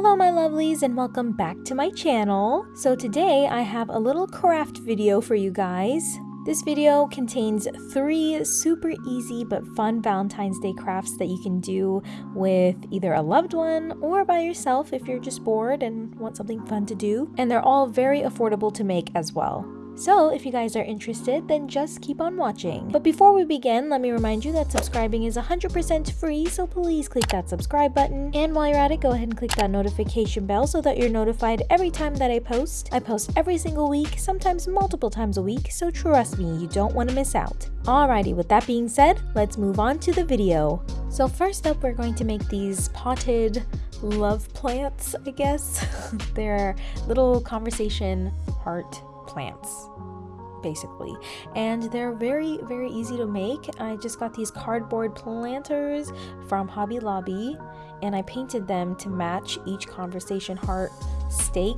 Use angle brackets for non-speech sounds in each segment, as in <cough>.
Hello my lovelies and welcome back to my channel. So today I have a little craft video for you guys. This video contains three super easy but fun Valentine's Day crafts that you can do with either a loved one or by yourself if you're just bored and want something fun to do. And they're all very affordable to make as well. So if you guys are interested, then just keep on watching. But before we begin, let me remind you that subscribing is 100% free, so please click that subscribe button. And while you're at it, go ahead and click that notification bell so that you're notified every time that I post. I post every single week, sometimes multiple times a week, so trust me, you don't want to miss out. Alrighty, with that being said, let's move on to the video. So first up, we're going to make these potted love plants, I guess. <laughs> They're little conversation heart plants basically. And they're very very easy to make. I just got these cardboard planters from hobby lobby and i painted them to match each conversation heart stake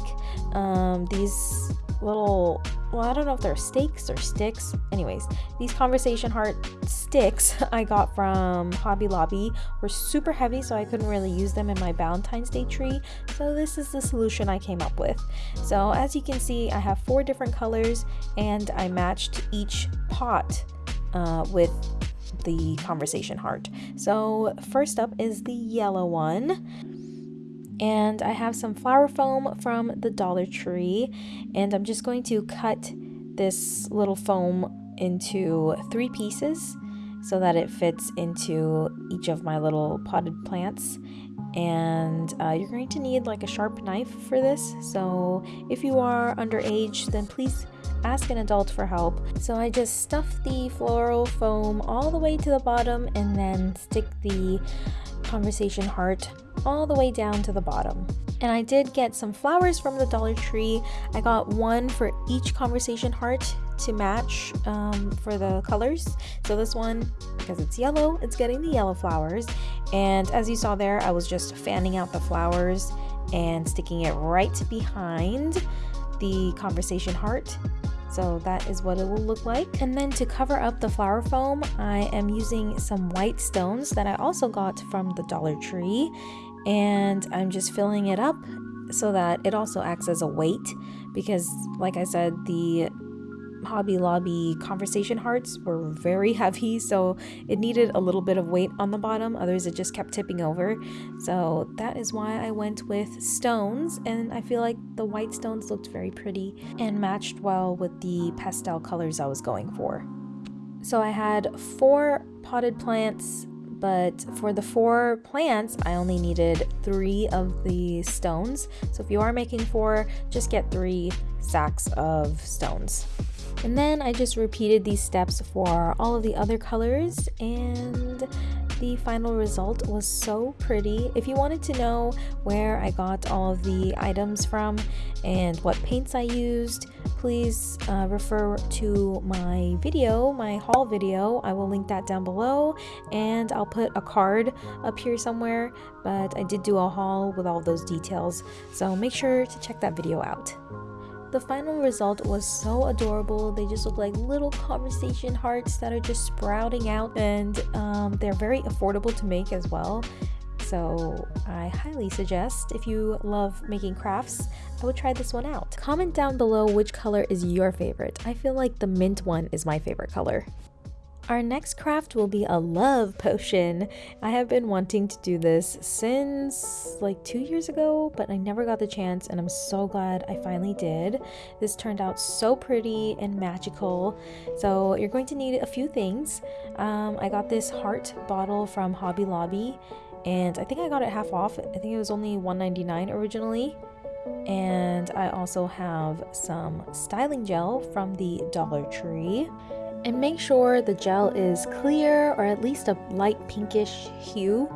um, these little well i don't know if they're stakes or sticks. Anyways these conversation heart sticks <laughs> i got from hobby lobby were super heavy so i couldn't really use them in my valentine's day tree so this is the solution i came up with. So as you can see i have four different colors and i matched each pot uh, with the conversation heart. So first up is the yellow one and I have some flower foam from the Dollar Tree and I'm just going to cut this little foam into three pieces so that it fits into each of my little potted plants. And uh, you're going to need like a sharp knife for this so if you are underage then please ask an adult for help so I just stuff the floral foam all the way to the bottom and then stick the conversation heart all the way down to the bottom. And I did get some flowers from the Dollar Tree. I got one for each conversation heart to match um, for the colors. So this one, because it's yellow, it's getting the yellow flowers. And as you saw there, I was just fanning out the flowers and sticking it right behind the conversation heart so that is what it will look like. And then to cover up the flower foam, I am using some white stones that I also got from the Dollar Tree. And I'm just filling it up so that it also acts as a weight because like I said, the Hobby Lobby conversation hearts were very heavy, so it needed a little bit of weight on the bottom, otherwise it just kept tipping over. So that is why I went with stones, and I feel like the white stones looked very pretty and matched well with the pastel colors I was going for. So I had four potted plants but for the four plants I only needed three of the stones so if you are making four just get three sacks of stones and then I just repeated these steps for all of the other colors and the final result was so pretty. If you wanted to know where I got all of the items from and what paints I used, please uh, refer to my video, my haul video. I will link that down below and I'll put a card up here somewhere, but I did do a haul with all those details, so make sure to check that video out. The final result was so adorable. They just look like little conversation hearts that are just sprouting out and um, they're very affordable to make as well. So I highly suggest if you love making crafts, I would try this one out. Comment down below which color is your favorite. I feel like the mint one is my favorite color. Our next craft will be a love potion. I have been wanting to do this since like two years ago, but I never got the chance and I'm so glad I finally did. This turned out so pretty and magical. So you're going to need a few things. Um, I got this heart bottle from Hobby Lobby and I think I got it half off. I think it was only $1.99 originally and I also have some styling gel from the Dollar Tree. And make sure the gel is clear or at least a light pinkish hue.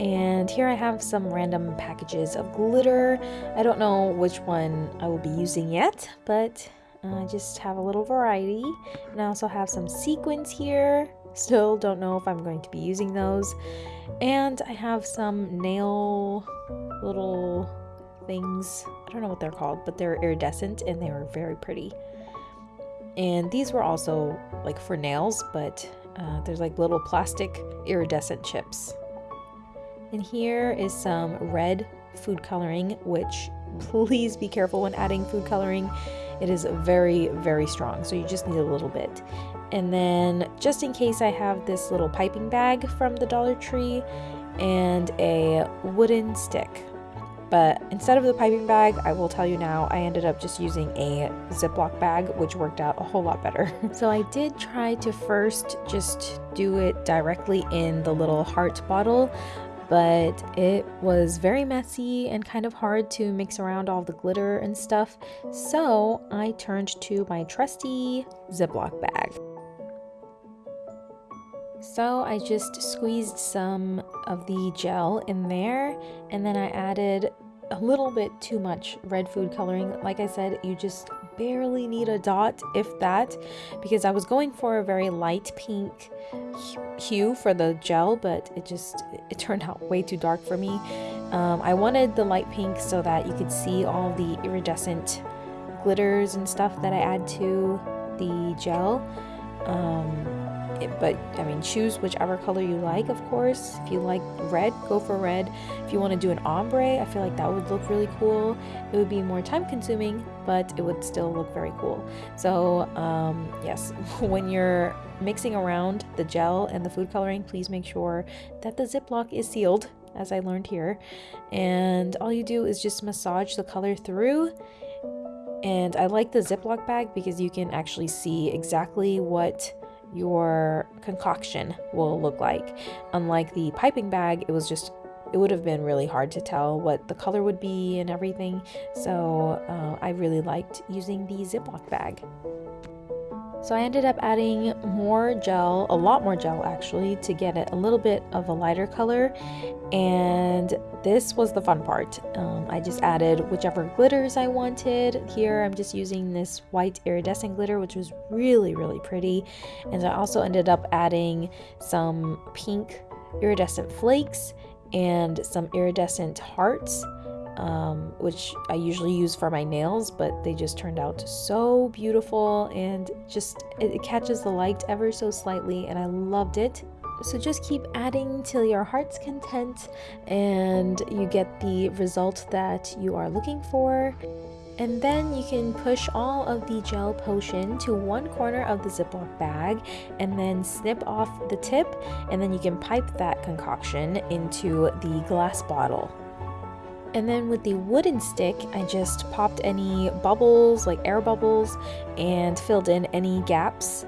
And here I have some random packages of glitter. I don't know which one I will be using yet, but I just have a little variety. And I also have some sequins here. <laughs> Still don't know if I'm going to be using those. And I have some nail little things. I don't know what they're called, but they're iridescent and they were very pretty. And these were also like for nails, but uh, there's like little plastic iridescent chips. And here is some red food coloring, which <laughs> please be careful when adding food coloring. It is very, very strong, so you just need a little bit. And then just in case I have this little piping bag from the Dollar Tree and a wooden stick. But instead of the piping bag, I will tell you now, I ended up just using a Ziploc bag, which worked out a whole lot better. <laughs> so I did try to first just do it directly in the little heart bottle, but it was very messy and kind of hard to mix around all the glitter and stuff. So I turned to my trusty Ziploc bag. So I just squeezed some of the gel in there and then I added a little bit too much red food coloring. Like I said, you just barely need a dot, if that, because I was going for a very light pink hue for the gel, but it just, it turned out way too dark for me. Um, I wanted the light pink so that you could see all the iridescent glitters and stuff that I add to the gel. Um, but I mean, choose whichever color you like, of course. If you like red, go for red. If you want to do an ombre, I feel like that would look really cool. It would be more time consuming, but it would still look very cool. So, um, yes, <laughs> when you're mixing around the gel and the food coloring, please make sure that the Ziploc is sealed, as I learned here. And all you do is just massage the color through and I like the Ziploc bag because you can actually see exactly what your concoction will look like. Unlike the piping bag, it was just it would have been really hard to tell what the color would be and everything. So uh, I really liked using the Ziploc bag. So I ended up adding more gel, a lot more gel actually, to get it a little bit of a lighter color. And this was the fun part. Um, I just added whichever glitters I wanted. Here I'm just using this white iridescent glitter, which was really, really pretty. And I also ended up adding some pink iridescent flakes and some iridescent hearts um, which I usually use for my nails, but they just turned out so beautiful and just it, it catches the light ever so slightly, and I loved it. So just keep adding till your heart's content and you get the result that you are looking for. And then you can push all of the gel potion to one corner of the Ziploc bag and then snip off the tip and then you can pipe that concoction into the glass bottle. And then with the wooden stick, I just popped any bubbles, like air bubbles, and filled in any gaps.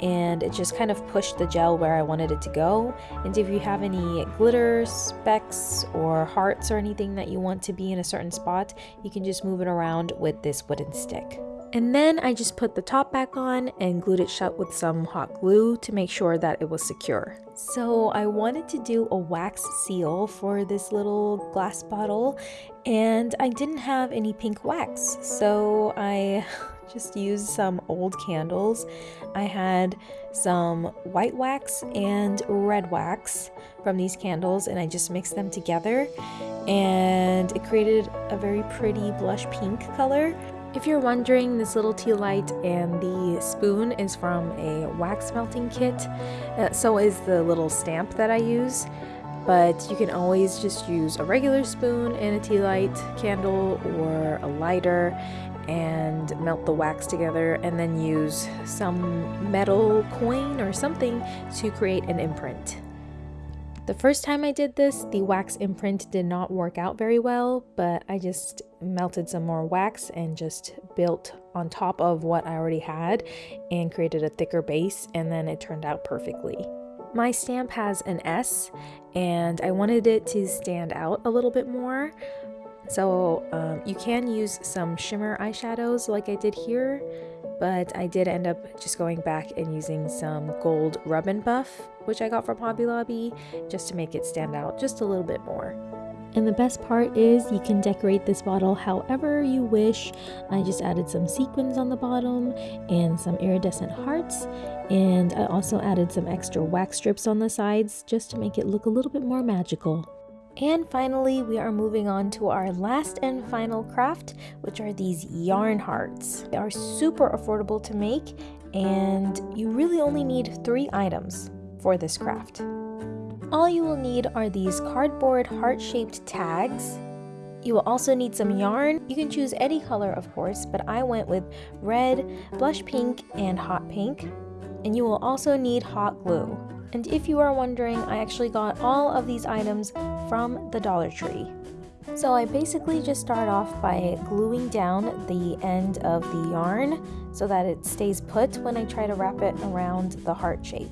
And it just kind of pushed the gel where I wanted it to go. And if you have any glitter, specks, or hearts or anything that you want to be in a certain spot, you can just move it around with this wooden stick. And then I just put the top back on and glued it shut with some hot glue to make sure that it was secure. So I wanted to do a wax seal for this little glass bottle and I didn't have any pink wax. So I <laughs> just used some old candles. I had some white wax and red wax from these candles and I just mixed them together and it created a very pretty blush pink color. If you're wondering, this little tea light and the spoon is from a wax melting kit. Uh, so is the little stamp that I use. But you can always just use a regular spoon and a tea light candle or a lighter and melt the wax together and then use some metal coin or something to create an imprint. The first time I did this, the wax imprint did not work out very well, but I just melted some more wax and just built on top of what I already had and created a thicker base and then it turned out perfectly. My stamp has an S and I wanted it to stand out a little bit more. So um, you can use some shimmer eyeshadows like I did here, but I did end up just going back and using some gold rub and buff which I got from Hobby Lobby, just to make it stand out just a little bit more. And the best part is you can decorate this bottle however you wish. I just added some sequins on the bottom and some iridescent hearts. And I also added some extra wax strips on the sides just to make it look a little bit more magical. And finally, we are moving on to our last and final craft, which are these yarn hearts. They are super affordable to make and you really only need three items for this craft. All you will need are these cardboard heart-shaped tags, You will also need some yarn. You can choose any color, of course, but I went with red, blush pink, and hot pink. And you will also need hot glue. And if you are wondering, I actually got all of these items from the Dollar Tree. So I basically just start off by gluing down the end of the yarn so that it stays put when I try to wrap it around the heart shape.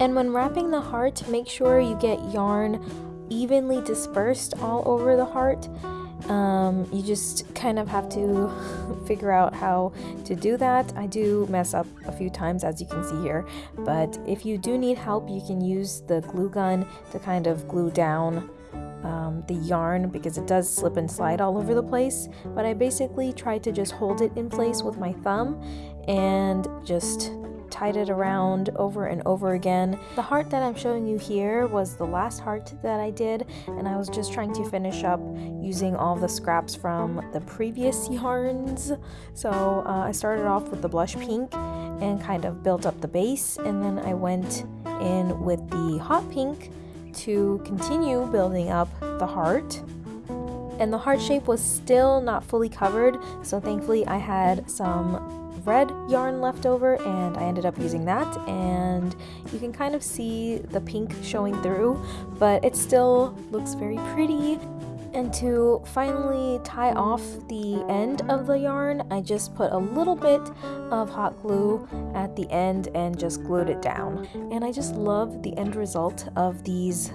And when wrapping the heart, make sure you get yarn evenly dispersed all over the heart. Um, you just kind of have to <laughs> figure out how to do that. I do mess up a few times as you can see here, but if you do need help, you can use the glue gun to kind of glue down um, the yarn because it does slip and slide all over the place. But I basically tried to just hold it in place with my thumb and just tied it around over and over again. The heart that I'm showing you here was the last heart that I did and I was just trying to finish up using all the scraps from the previous yarns. So uh, I started off with the blush pink and kind of built up the base and then I went in with the hot pink to continue building up the heart and the heart shape was still not fully covered so thankfully I had some red yarn left over and I ended up using that. And you can kind of see the pink showing through but it still looks very pretty. And to finally tie off the end of the yarn I just put a little bit of hot glue at the end and just glued it down. And I just love the end result of these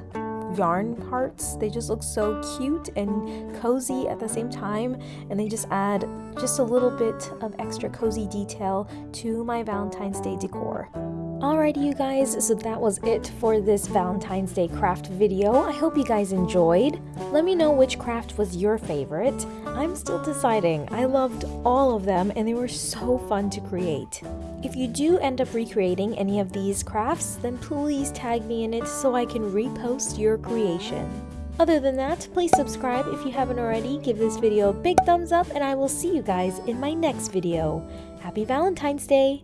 yarn hearts. They just look so cute and cozy at the same time, and they just add just a little bit of extra cozy detail to my Valentine's Day decor. Alrighty you guys, so that was it for this Valentine's Day craft video. I hope you guys enjoyed. Let me know which craft was your favorite. I'm still deciding. I loved all of them and they were so fun to create. If you do end up recreating any of these crafts, then please tag me in it so I can repost your creation. Other than that, please subscribe if you haven't already, give this video a big thumbs up, and I will see you guys in my next video. Happy Valentine's Day!